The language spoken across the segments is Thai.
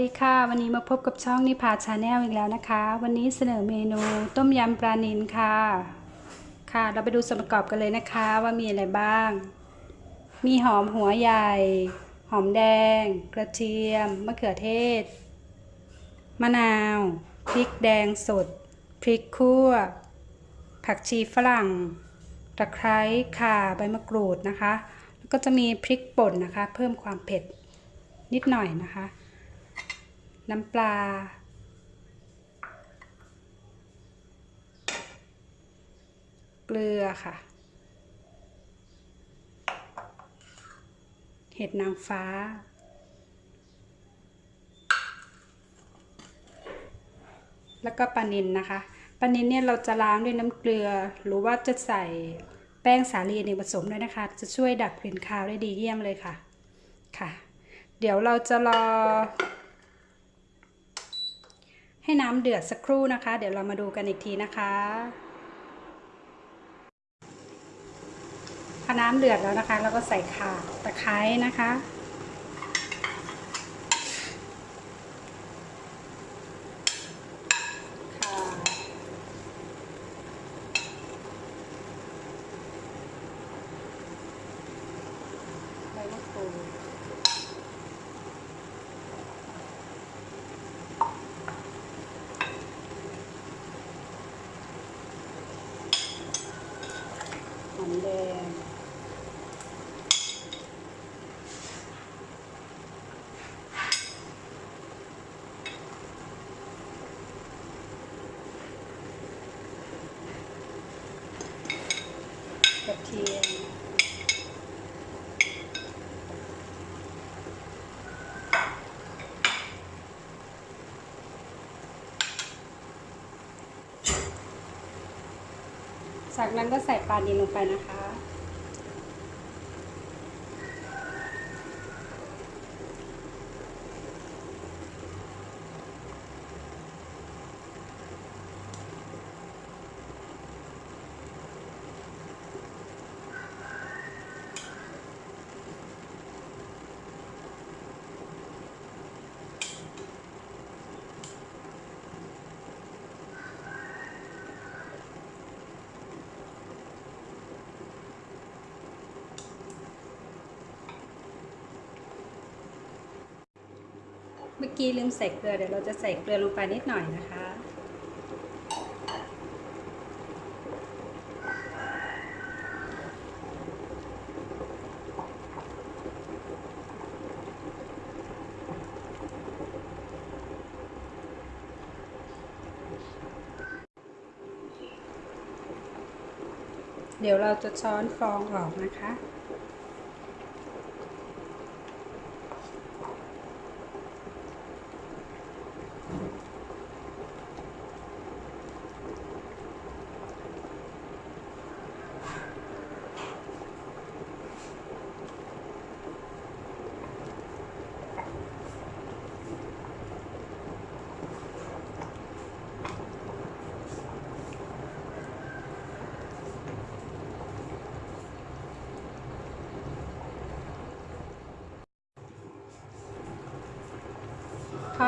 วัสดีค่ะ วันนี้มาพบกับช่องนิพาชาแนลอีกแล้วนะคะ วันนี้เสนอเมนูต้มยำปลานิลค่ะ ค่ะ เราไปดูส่วนประกอบกันเลยนะคะว่ามีอะไรบ้าง มีหอมหัวใหญ่ หอมแดง กระเทียม มะเขือเทศ มะนาว พริกแดงสด พริกคั่ว ผักชีฝรั่ง ตะไคร้ข่าใบมะกรูดนะคะ แล้วก็จะมีพริกป่นนะคะ เพิ่มความเผ็ดนิดหน่อยนะคะ น้ำปลา เกลือค่ะ เห็ดนางฟ้า แล้วก็ปลานิลนะคะปลานิลเนี่ยเราจะล้างด้วยน้ำเกลือ หรือว่าจะใส่แป้งสาลีในผสมด้วยนะคะ จะช่วยดับกลิ่นคาวได้ดีเยี่ยมเลยค่ะค่ะ เดี๋ยวเราจะรอ ให้น้ำเดือดสักครู่นะคะ เดี๋ยวเรามาดูกันอีกทีนะคะพอน้ำเดือดแล้วนะคะ เราก็ใส่ข่าตะไคร้นะคะใบมะกรูด หอ มแดง กระเทียม จากนั้นก็ใส่ปลาดินลงไปนะคะ เมื่อกี้ลืมใส่เกลือเดี๋ยวเราจะใส่เกลือลงไปนิดหน่อยนะคะ เดี๋ยวเราจะช้อนฟองออกนะคะ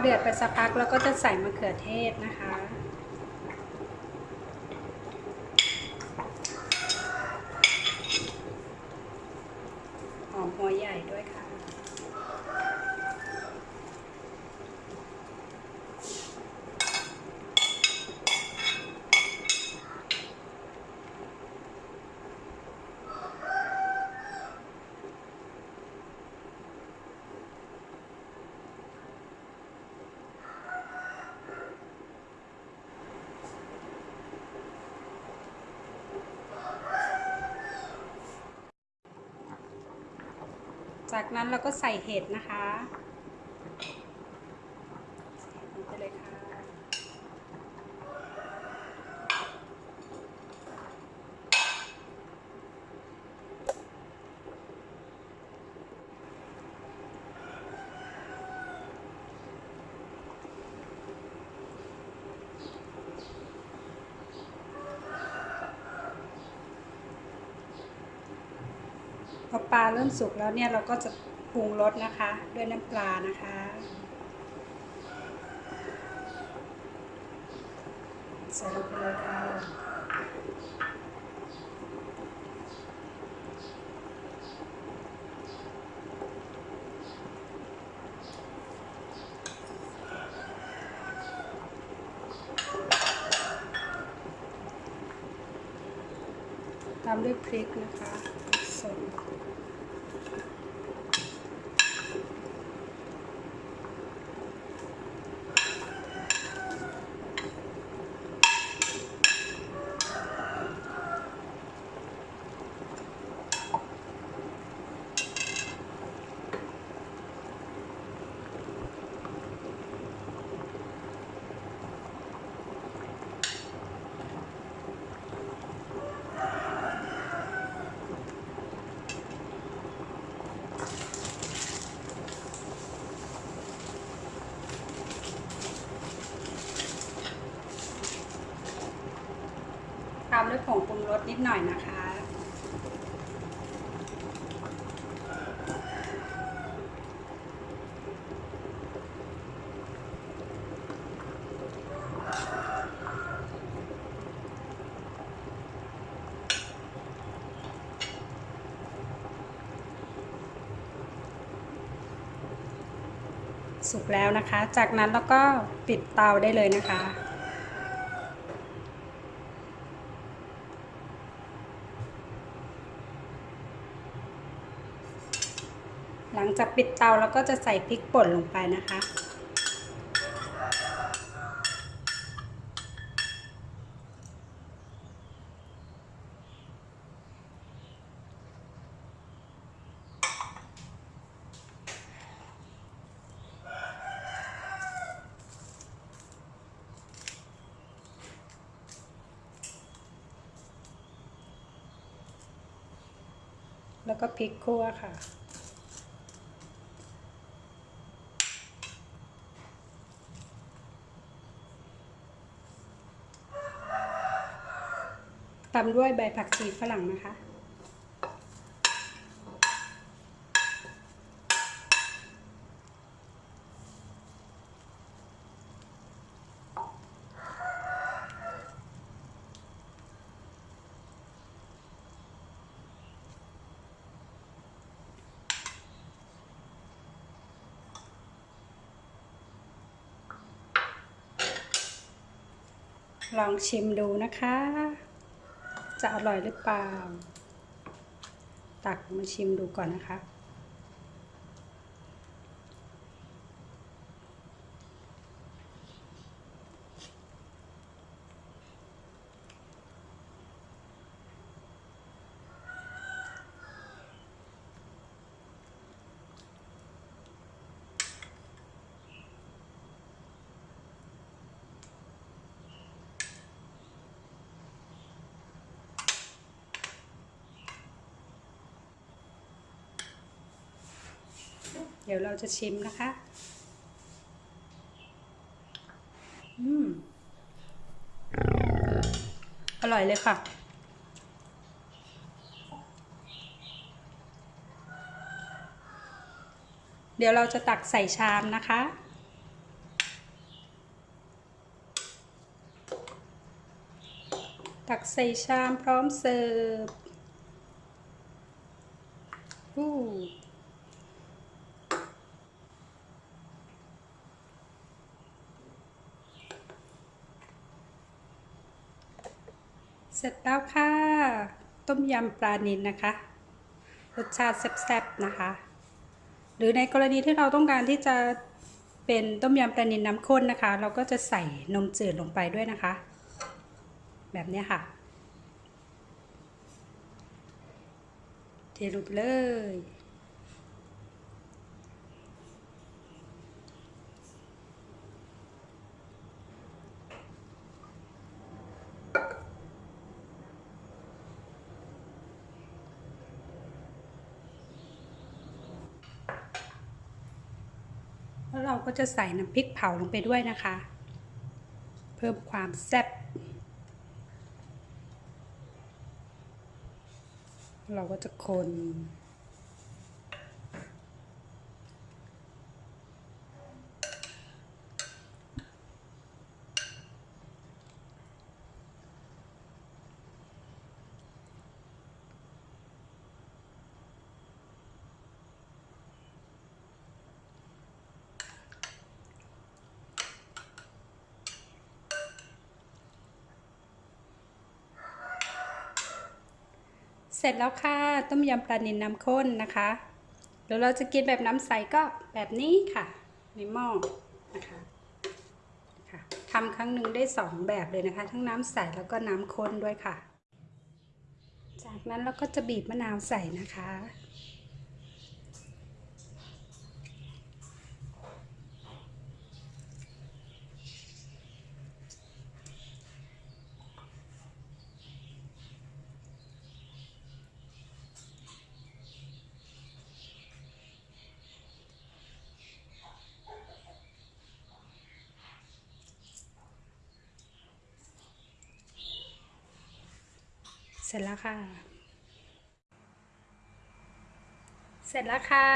เดือดไปสักพักเราก็จะใส่มะเขือเทศนะคะ หอมหัวใหญ่ด้วยค่ะ จากนั้นเราก็ใส่เห็ดนะคะ พอปลาเริ่มสุกแล้วเนี่ยเราก็จะปรุงรสนะคะ ด้วยน้ำปลานะคะ ใส่ลงไปเลยค่ะตามด้วยพริกนะคะ พามด้วยผงปรุงรสนิดหน่อยนะคะ สุกแล้วนะคะ จากนั้นเราก็ปิดเตาได้เลยนะคะ หลัง จากปิดเตาแล้วก็จะใส่พริกป่นลงไปนะคะ แล้วก็พริกคั่วค่ะ ตามด้วยใบผักชีฝรั่งนะคะ ลองชิมดูนะคะ จะอร่อยหรือเปล่า ตักมาชิมดูก่อนนะคะ ดี๋ยวเราจะชิมนะคะ อืม อร่อยเลยค่ะ เดี๋ยวเราจะตักใส่ชามนะคะตักใส่ชามพร้อมเสิร์ฟอู้ เสร็จแล้วค่ะ ต้มยำปลานิลนะคะ รสชาติแซ่บๆนะคะ หรือในกรณีที่เราต้องการที่จะเป็นต้มยำปลานิลน้ำข้นนะคะ เราก็จะใส่นมจืดลงไปด้วยนะคะ แบบนี้ค่ะ เทลงไปเลย แล้วเราก็จะใส่น้ำพริกเผาลงไปด้วยนะคะ เพิ่มความแซ่บเราก็จะคน เสร็จแล้วค่ะ ต้มยำปลานิลน้ำข้นนะคะเดี๋ยวเราจะกินแบบน้ำใสก็แบบนี้ค่ะ ในหม้อนะคะค่ะทำครั้งหนึ่งได้สองแบบเลยนะคะ ทั้งน้ำใสแล้วก็น้ำข้นด้วยค่ะ จากนั้นเราก็จะบีบมะนาวใส่นะคะ เสร็จแล้วค่ะ เสร็จแล้วค่ะ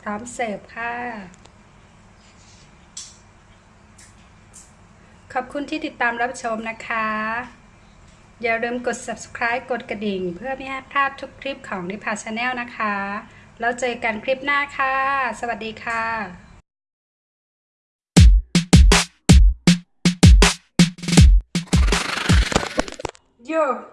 พร้อมเสิร์ฟค่ะ ขอบคุณที่ติดตามรับชมนะคะ อย่าลืมกด subscribe กดกระดิ่ง เพื่อไม่ให้พลาดทุกคลิปของนิพาชาแนลนะคะ แล้วเจอกันคลิปหน้าค่ะ สวัสดีค่ะ โย